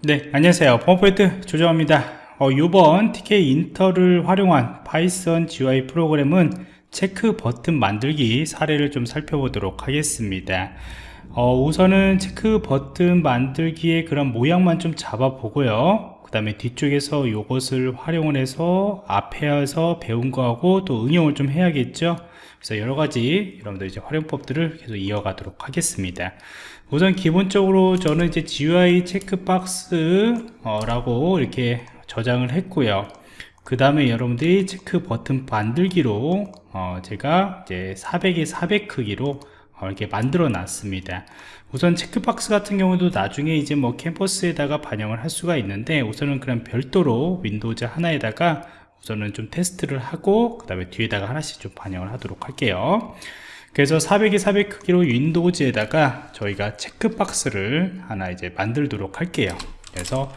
네 안녕하세요. 펌포인트 조정입니다. 어, 이번 Tkinter를 활용한 Python GUI 프로그램은 체크 버튼 만들기 사례를 좀 살펴보도록 하겠습니다. 어, 우선은 체크 버튼 만들기의 그런 모양만 좀 잡아 보고요 그 다음에 뒤쪽에서 이것을 활용을 해서 앞에서 배운 거하고 또 응용을 좀 해야겠죠? 그래서 여러가지 여러분들 이제 활용법들을 계속 이어가도록 하겠습니다. 우선 기본적으로 저는 이제 GUI 체크박스라고 이렇게 저장을 했고요. 그 다음에 여러분들이 체크 버튼 만들기로 어 제가 이제 400에 400 크기로 어 이렇게 만들어 놨습니다. 우선 체크박스 같은 경우도 나중에 이제 뭐 캔버스에다가 반영을 할 수가 있는데 우선은 그냥 별도로 Windows 하나에다가 우선은 좀 테스트를 하고 그 다음에 뒤에다가 하나씩 좀 반영을 하도록 할게요. 그래서 400에 400 크기로 Windows에다가 저희가 체크박스를 하나 이제 만들도록 할게요. 그래서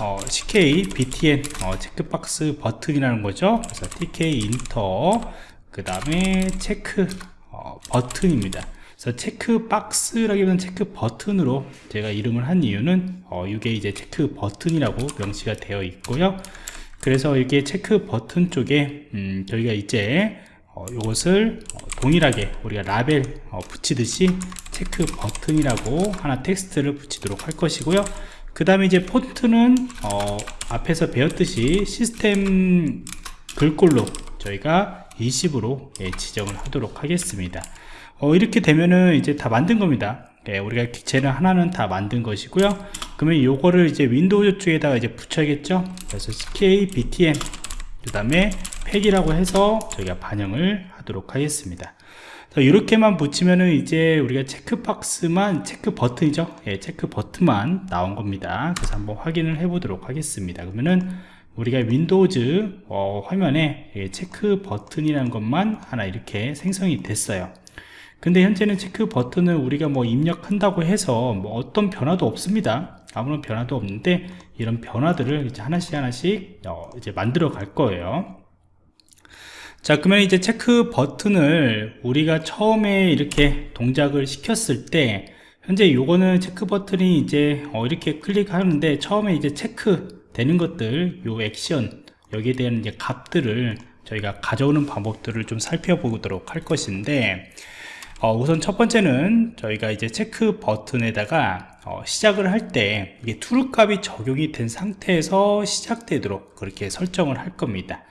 어, CK BTN 어, 체크박스 버튼이라는 거죠. 그래서 Tkinter 그 다음에 체크 어, 버튼입니다 그래서 체크 박스라기보다는 체크 버튼으로 제가 이름을 한 이유는 어, 이게 이제 체크 버튼이라고 명시가 되어 있고요. 그래서 이게 체크 버튼 쪽에 음, 저희가 이제 어, 이것을 어, 동일하게 우리가 라벨 어, 붙이듯이 체크 버튼이라고 하나 텍스트를 붙이도록 할 것이고요. 그 다음에 이제 폰트는 어, 앞에서 배웠듯이 시스템 글꼴로 저희가 20으로 예, 지정을 하도록 하겠습니다 어, 이렇게 되면은 이제 다 만든 겁니다. 예, 우리가 객체를 하나는 다 만든 것이고요. 그러면 요거를 이제 윈도우 쪽에다가 이제 붙여야겠죠? 그래서 CK BTN 그 다음에 pack이라고 해서 저희가 반영을 하도록 하겠습니다. 이렇게만 붙이면은 이제 우리가 체크박스만 체크 버튼이죠? 예, 체크 버튼만 나온 겁니다. 그래서 한번 확인을 해 보도록 하겠습니다. 그러면은 우리가 Windows 어, 화면에 예, 체크 버튼이라는 것만 하나 이렇게 생성이 됐어요 근데 현재는 체크 버튼을 우리가 뭐 입력한다고 해서 뭐 어떤 변화도 없습니다. 아무런 변화도 없는데 이런 변화들을 이제 하나씩 하나씩 어, 이제 만들어 갈 거예요. 자 그러면 이제 체크 버튼을 우리가 처음에 이렇게 동작을 시켰을 때 현재 요거는 체크 버튼이 이제 어 이렇게 클릭하는데 처음에 이제 체크 되는 것들 요 액션 여기에 대한 이제 값들을 저희가 가져오는 방법들을 좀 살펴보도록 할 것인데 어 우선 첫 번째는 저희가 이제 체크 버튼에다가 어 시작을 할 때 이게 true 값이 적용이 된 상태에서 시작되도록 그렇게 설정을 할 겁니다.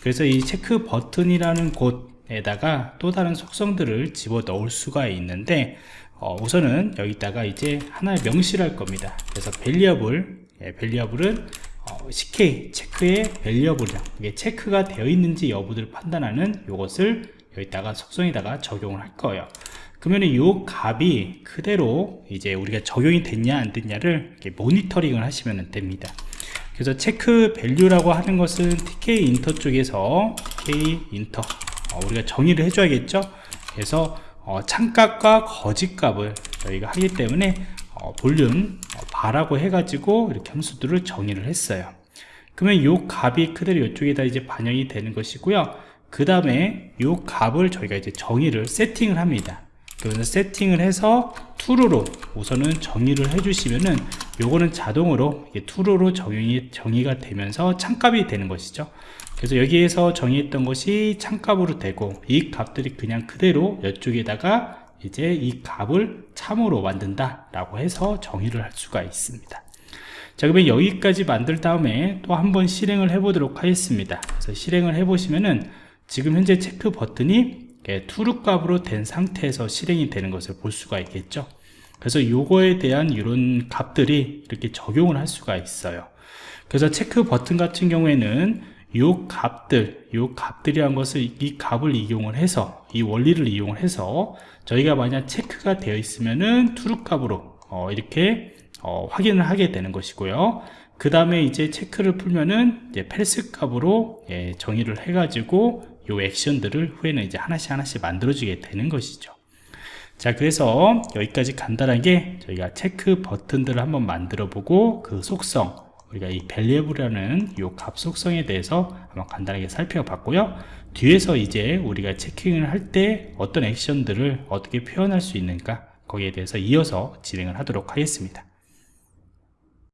그래서 이 체크 버튼이라는 곳에다가 또 다른 속성들을 집어 넣을 수가 있는데 어, 우선은 여기다가 이제 하나의 명시를 할 겁니다. 그래서 variable 예, variable은 어, CK 체크의 variable이다. 이게 체크가 되어 있는지 여부를 판단하는 이것을 여기다가 속성에다가 적용을 할 거예요. 그러면 이 값이 그대로 이제 우리가 적용이 됐냐 안 됐냐를 모니터링을 하시면 됩니다. 그래서 체크 value라고 하는 것은 Tkinter 쪽에서 Tkinter 어, 우리가 정의를 해줘야겠죠? 그래서 어, 참값과 거짓값을 저희가 하기 때문에 어, Boolean 어, Var라고 해가지고 이렇게 함수들을 정의를 했어요. 그러면 요 값이 그대로 이쪽에다 이제 반영이 되는 것이고요 그 다음에 요 값을 저희가 이제 정의를 세팅을 합니다. 그래서 세팅을 해서 true로 우선은 정의를 해주시면은 요거는 자동으로 true로 정의, 정의가 되면서 창값이 되는 것이죠. 그래서 여기에서 정의했던 것이 창값으로 되고 이 값들이 그냥 그대로 이쪽에다가 이제 이 값을 참으로 만든다 라고 해서 정의를 할 수가 있습니다. 자 그러면 여기까지 만들 다음에 또 한번 실행을 해 보도록 하겠습니다. 그래서 실행을 해 보시면은 지금 현재 체크 버튼이 true 값으로 된 상태에서 실행이 되는 것을 볼 수가 있겠죠. 그래서 요거에 대한 이런 값들이 이렇게 적용을 할 수가 있어요. 그래서 체크 버튼 같은 경우에는 요 값들 요 값들이란 것을 이 값을 이용을 해서 이 원리를 이용을 해서 저희가 만약 체크가 되어 있으면은 true 값으로 어, 이렇게 어, 확인을 하게 되는 것이고요. 그 다음에 이제 체크를 풀면은 이제 false 값으로 예, 정의를 해 가지고 요 액션들을 후에는 이제 하나씩 하나씩 만들어주게 되는 것이죠. 자 그래서 여기까지 간단하게 저희가 체크 버튼들을 한번 만들어 보고 그 속성 우리가 이 밸리어블이라는 요값 속성에 대해서 한번 간단하게 살펴봤고요. 뒤에서 이제 우리가 체킹을 할 때 어떤 액션들을 어떻게 표현할 수 있는가 거기에 대해서 이어서 진행을 하도록 하겠습니다